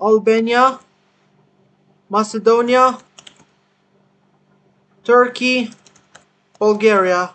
Albania, Macedonia, Turkey, Bulgaria.